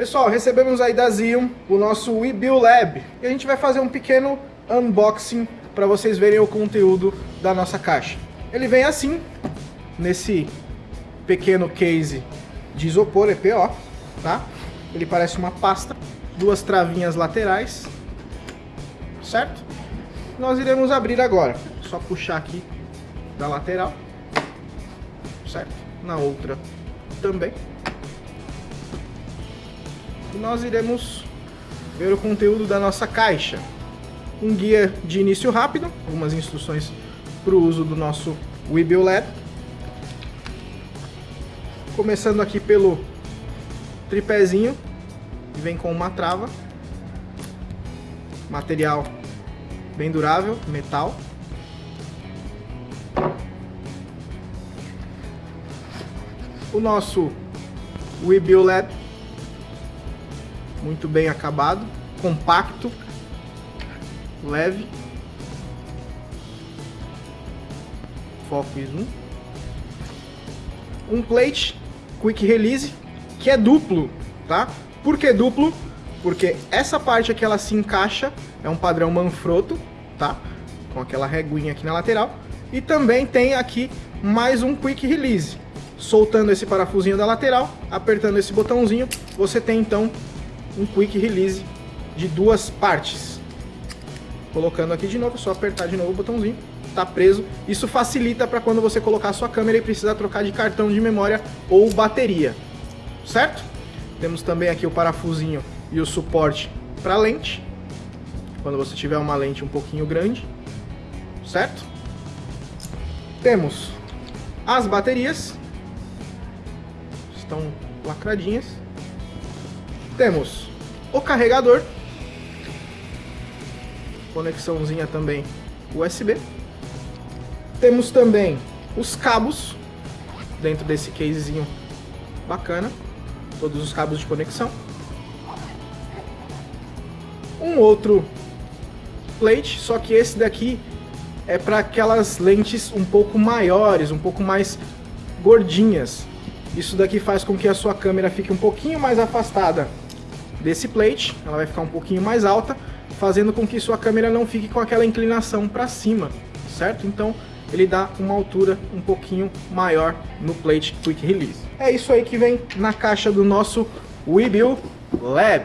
Pessoal, recebemos aí da Zion o nosso WeBuild Lab e a gente vai fazer um pequeno unboxing para vocês verem o conteúdo da nossa caixa. Ele vem assim, nesse pequeno case de isopor EPO, tá? Ele parece uma pasta, duas travinhas laterais, certo? Nós iremos abrir agora, só puxar aqui da lateral, certo? Na outra também. E nós iremos ver o conteúdo da nossa caixa. Um guia de início rápido, algumas instruções para o uso do nosso Webuild Lab. Começando aqui pelo tripézinho, que vem com uma trava. Material bem durável, metal. O nosso Webuild Lab, muito bem acabado, compacto, leve. Foco e zoom. Um plate Quick Release, que é duplo, tá? Por que duplo? Porque essa parte aqui ela se encaixa, é um padrão Manfrotto, tá? Com aquela reguinha aqui na lateral. E também tem aqui mais um Quick Release. Soltando esse parafusinho da lateral, apertando esse botãozinho, você tem então um Quick Release de duas partes. Colocando aqui de novo, é só apertar de novo o botãozinho, tá preso. Isso facilita para quando você colocar sua câmera e precisar trocar de cartão de memória ou bateria, certo? Temos também aqui o parafusinho e o suporte para lente, quando você tiver uma lente um pouquinho grande, certo? Temos as baterias, estão lacradinhas. Temos o carregador, conexãozinha também USB. Temos também os cabos dentro desse casezinho bacana, todos os cabos de conexão. Um outro plate, só que esse daqui é para aquelas lentes um pouco maiores, um pouco mais gordinhas. Isso daqui faz com que a sua câmera fique um pouquinho mais afastada desse plate, ela vai ficar um pouquinho mais alta, fazendo com que sua câmera não fique com aquela inclinação para cima, certo? Então ele dá uma altura um pouquinho maior no plate Quick Release. É isso aí que vem na caixa do nosso Webuild Lab.